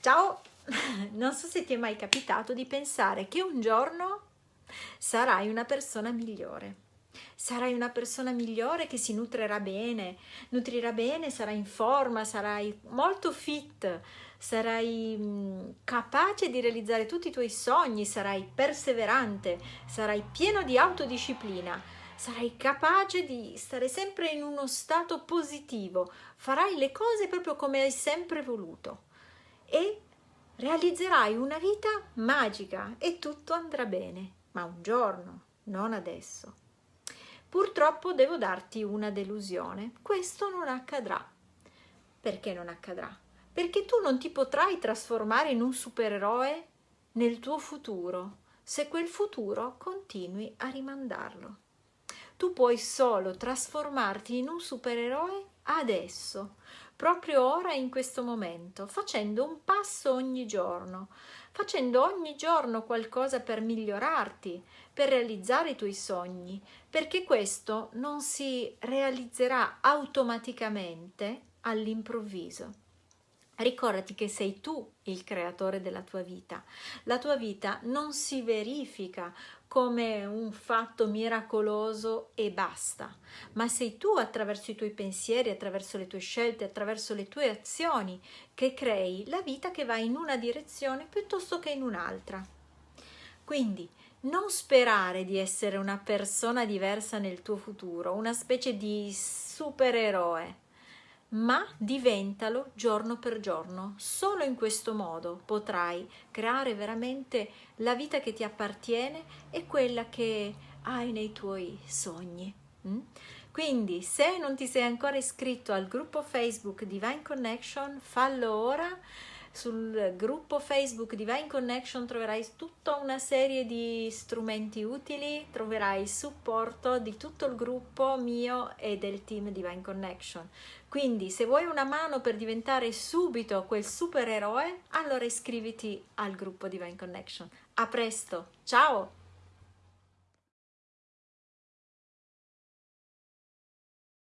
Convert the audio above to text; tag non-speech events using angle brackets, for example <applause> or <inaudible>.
Ciao! <laughs> Non so se ti è mai capitato di pensare che un giorno sarai una persona migliore. Sarai una persona migliore che si nutrirà bene, nutrirà bene, sarai in forma, sarai molto fit, sarai capace di realizzare tutti i tuoi sogni, sarai perseverante, sarai pieno di autodisciplina, sarai capace di stare sempre in uno stato positivo, farai le cose proprio come hai sempre voluto e realizzerai una vita magica e tutto andrà bene, ma un giorno, non adesso. Purtroppo devo darti una delusione, questo non accadrà. Perché non accadrà? Perché tu non ti potrai trasformare in un supereroe nel tuo futuro se quel futuro continui a rimandarlo. Tu puoi solo trasformarti in un supereroe adesso, proprio ora in questo momento, facendo un passo ogni giorno, facendo ogni giorno qualcosa per migliorarti, per realizzare i tuoi sogni, perché questo non si realizzerà automaticamente all'improvviso. Ricordati che sei tu il creatore della tua vita. La tua vita non si verifica come un fatto miracoloso e basta, ma sei tu attraverso i tuoi pensieri, attraverso le tue scelte, attraverso le tue azioni che crei la vita che va in una direzione piuttosto che in un'altra. Quindi non sperare di essere una persona diversa nel tuo futuro, una specie di supereroe ma diventalo giorno per giorno. Solo in questo modo potrai creare veramente la vita che ti appartiene e quella che hai nei tuoi sogni. Mm? Quindi se non ti sei ancora iscritto al gruppo Facebook Divine Connection, fallo ora sul gruppo Facebook Divine Connection troverai tutta una serie di strumenti utili, troverai il supporto di tutto il gruppo mio e del team Divine Connection. Quindi se vuoi una mano per diventare subito quel supereroe, allora iscriviti al gruppo Divine Connection. A presto, ciao!